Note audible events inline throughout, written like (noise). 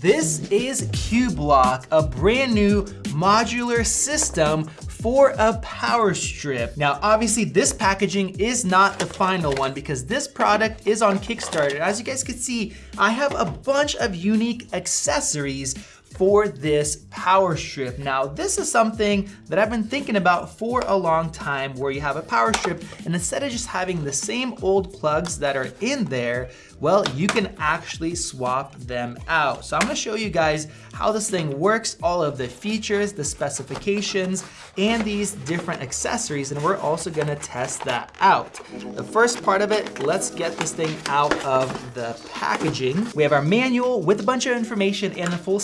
This is Cublock, a brand new modular system for a power strip. Now, obviously this packaging is not the final one because this product is on Kickstarter. As you guys can see, I have a bunch of unique accessories for this power strip. Now, this is something that I've been thinking about for a long time where you have a power strip and instead of just having the same old plugs that are in there, well, you can actually swap them out. So I'm gonna show you guys how this thing works, all of the features, the specifications, and these different accessories, and we're also gonna test that out. The first part of it, let's get this thing out of the packaging. We have our manual with a bunch of information and the full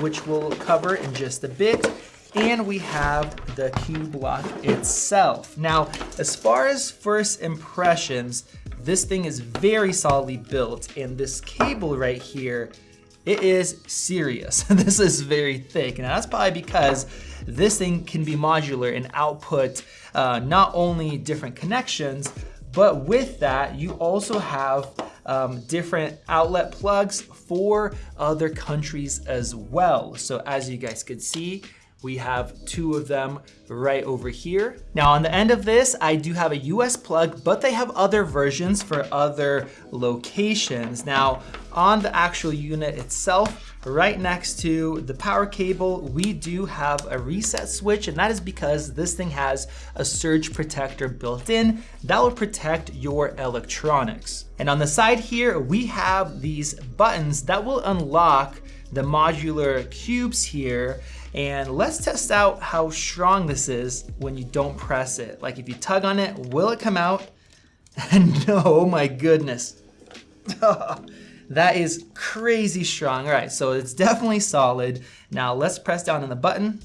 which we'll cover in just a bit and we have the Cublock itself. Now, as far as first impressions, this thing is very solidly built and this cable right here, it is serious. (laughs) this is very thick and that's probably because this thing can be modular and output uh, not only different connections, but with that, you also have um, different outlet plugs for other countries as well. So as you guys can see, we have two of them right over here. Now on the end of this, I do have a US plug, but they have other versions for other locations. Now on the actual unit itself, right next to the power cable, we do have a reset switch and that is because this thing has a surge protector built in that will protect your electronics. And on the side here, we have these buttons that will unlock the modular cubes here and let's test out how strong this is when you don't press it. Like if you tug on it, will it come out? And (laughs) no, oh my goodness. (laughs) that is crazy strong. All right, so it's definitely solid. Now let's press down on the button.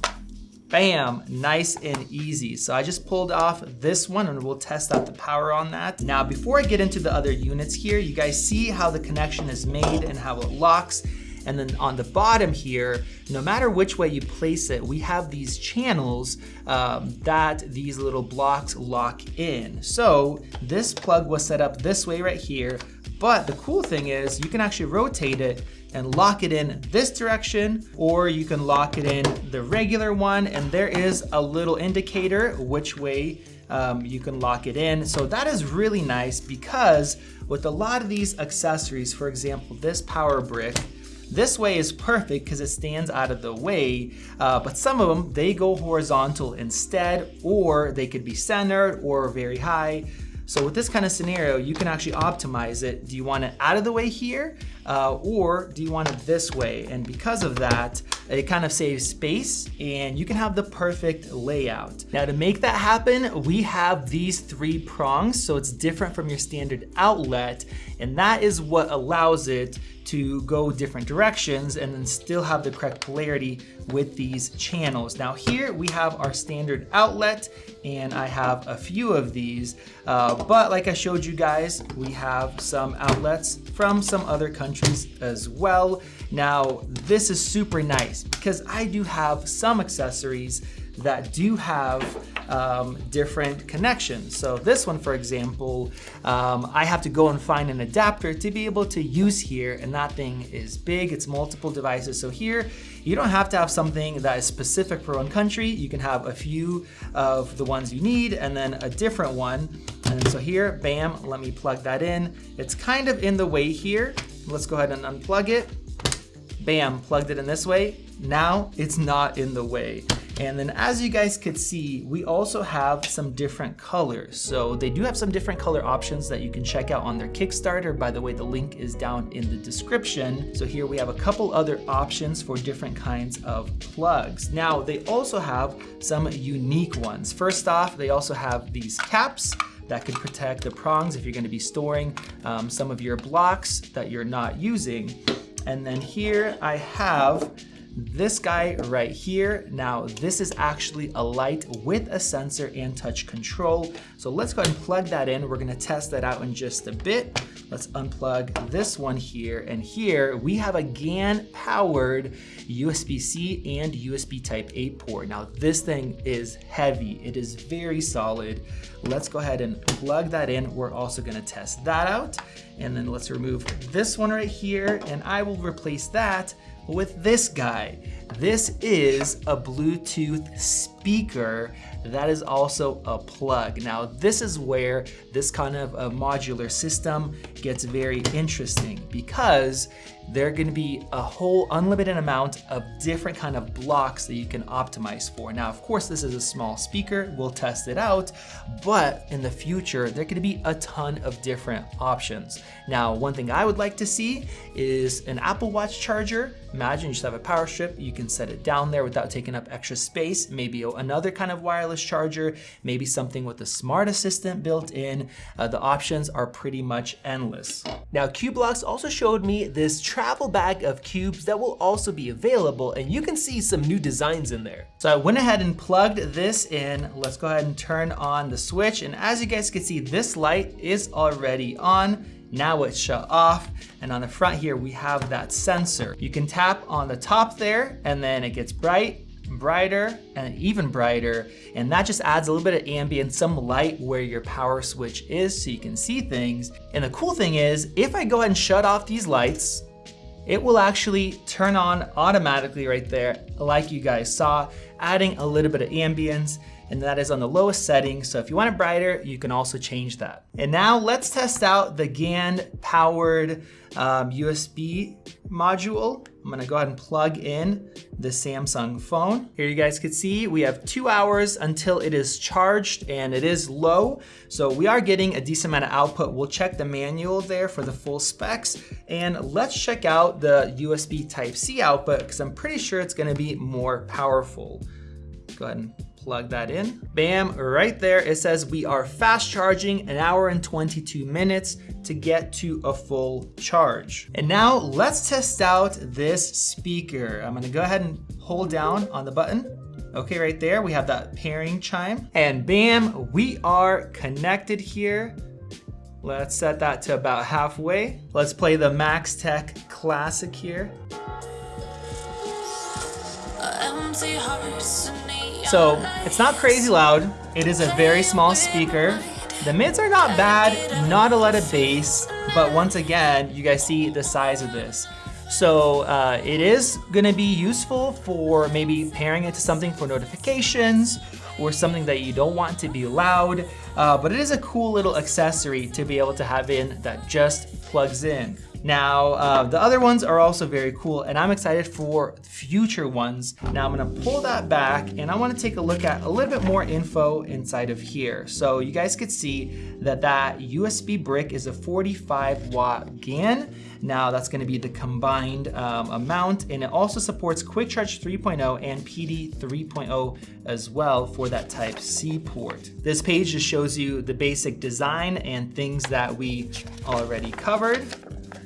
Bam, nice and easy. So I just pulled off this one and we'll test out the power on that. Now, before I get into the other units here, you guys see how the connection is made and how it locks. And then on the bottom here, no matter which way you place it, we have these channels um, that these little blocks lock in. So this plug was set up this way right here, but the cool thing is you can actually rotate it and lock it in this direction, or you can lock it in the regular one, and there is a little indicator which way um, you can lock it in. So that is really nice because with a lot of these accessories, for example, this power brick, this way is perfect because it stands out of the way, uh, but some of them, they go horizontal instead, or they could be centered or very high. So with this kind of scenario, you can actually optimize it. Do you want it out of the way here, uh, or do you want it this way? And because of that, it kind of saves space and you can have the perfect layout. Now to make that happen, we have these three prongs, so it's different from your standard outlet, and that is what allows it to go different directions and then still have the correct polarity with these channels. Now here we have our standard outlet and I have a few of these, uh, but like I showed you guys, we have some outlets from some other countries as well. Now this is super nice because I do have some accessories that do have um, different connections. So this one, for example, um, I have to go and find an adapter to be able to use here, and that thing is big, it's multiple devices. So here, you don't have to have something that is specific for one country. You can have a few of the ones you need and then a different one. And so here, bam, let me plug that in. It's kind of in the way here. Let's go ahead and unplug it. Bam, plugged it in this way. Now it's not in the way. And then as you guys could see, we also have some different colors. So they do have some different color options that you can check out on their Kickstarter. By the way, the link is down in the description. So here we have a couple other options for different kinds of plugs. Now they also have some unique ones. First off, they also have these caps that could protect the prongs if you're gonna be storing um, some of your blocks that you're not using. And then here I have this guy right here. Now, this is actually a light with a sensor and touch control. So let's go ahead and plug that in. We're gonna test that out in just a bit. Let's unplug this one here. And here we have a GAN powered USB-C and USB type A port. Now this thing is heavy. It is very solid. Let's go ahead and plug that in. We're also gonna test that out. And then let's remove this one right here. And I will replace that with this guy. This is a Bluetooth speaker that is also a plug. Now this is where this kind of a modular system gets very interesting because there are gonna be a whole unlimited amount of different kind of blocks that you can optimize for. Now, of course, this is a small speaker, we'll test it out, but in the future, there gonna be a ton of different options. Now, one thing I would like to see is an Apple Watch charger. Imagine you just have a power strip, you can set it down there without taking up extra space, maybe another kind of wireless charger, maybe something with a smart assistant built in. Uh, the options are pretty much endless. Now, Cubeblocks also showed me this travel bag of cubes that will also be available and you can see some new designs in there. So I went ahead and plugged this in. Let's go ahead and turn on the switch. And as you guys can see, this light is already on. Now it's shut off. And on the front here, we have that sensor. You can tap on the top there and then it gets bright brighter and even brighter. And that just adds a little bit of ambient, some light where your power switch is so you can see things. And the cool thing is, if I go ahead and shut off these lights, it will actually turn on automatically right there, like you guys saw, adding a little bit of ambience and that is on the lowest setting. So if you want it brighter, you can also change that. And now let's test out the GAN powered um, USB module. I'm gonna go ahead and plug in the Samsung phone. Here you guys can see we have two hours until it is charged and it is low. So we are getting a decent amount of output. We'll check the manual there for the full specs. And let's check out the USB type C output because I'm pretty sure it's gonna be more powerful. Go ahead and plug that in. Bam, right there, it says we are fast charging an hour and 22 minutes to get to a full charge. And now let's test out this speaker. I'm gonna go ahead and hold down on the button. Okay, right there, we have that pairing chime. And bam, we are connected here. Let's set that to about halfway. Let's play the Max Tech Classic here. So it's not crazy loud. It is a very small speaker. The mids are not bad, not a lot of bass, but once again, you guys see the size of this. So uh, it is gonna be useful for maybe pairing it to something for notifications or something that you don't want to be loud, uh, but it is a cool little accessory to be able to have in that just plugs in. Now, uh, the other ones are also very cool and I'm excited for future ones. Now I'm gonna pull that back and I wanna take a look at a little bit more info inside of here. So you guys could see that that USB brick is a 45 watt GAN. Now that's gonna be the combined um, amount and it also supports Quick Charge 3.0 and PD 3.0 as well for that type C port. This page just shows you the basic design and things that we already covered.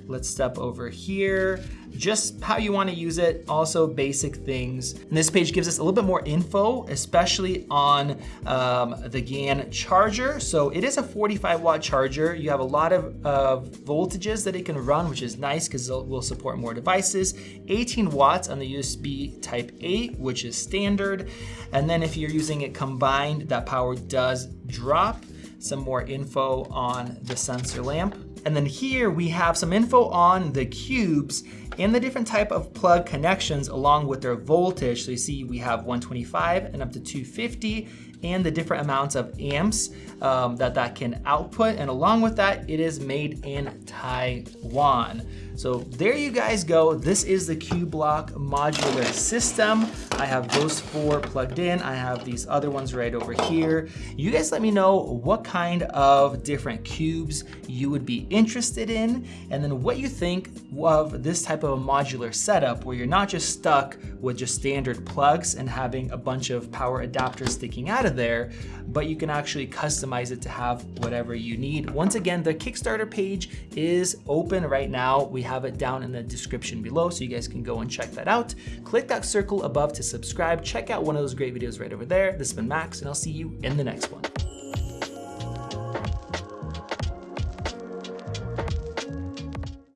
Let's step over here. Just how you wanna use it, also basic things. And this page gives us a little bit more info, especially on um, the GAN charger. So it is a 45 watt charger. You have a lot of uh, voltages that it can run, which is nice because it will support more devices. 18 watts on the USB type A, which is standard. And then if you're using it combined, that power does drop. Some more info on the sensor lamp. And then here we have some info on the cubes and the different type of plug connections along with their voltage. So you see we have 125 and up to 250 and the different amounts of amps um, that that can output. And along with that, it is made in Taiwan. So there you guys go. This is the Cublock modular system. I have those four plugged in. I have these other ones right over here. You guys let me know what kind of different cubes you would be interested in, and then what you think of this type of a modular setup where you're not just stuck with just standard plugs and having a bunch of power adapters sticking out of there, but you can actually customize it to have whatever you need. Once again, the Kickstarter page is open right now. We have it down in the description below so you guys can go and check that out. Click that circle above to subscribe. Check out one of those great videos right over there. This has been Max and I'll see you in the next one.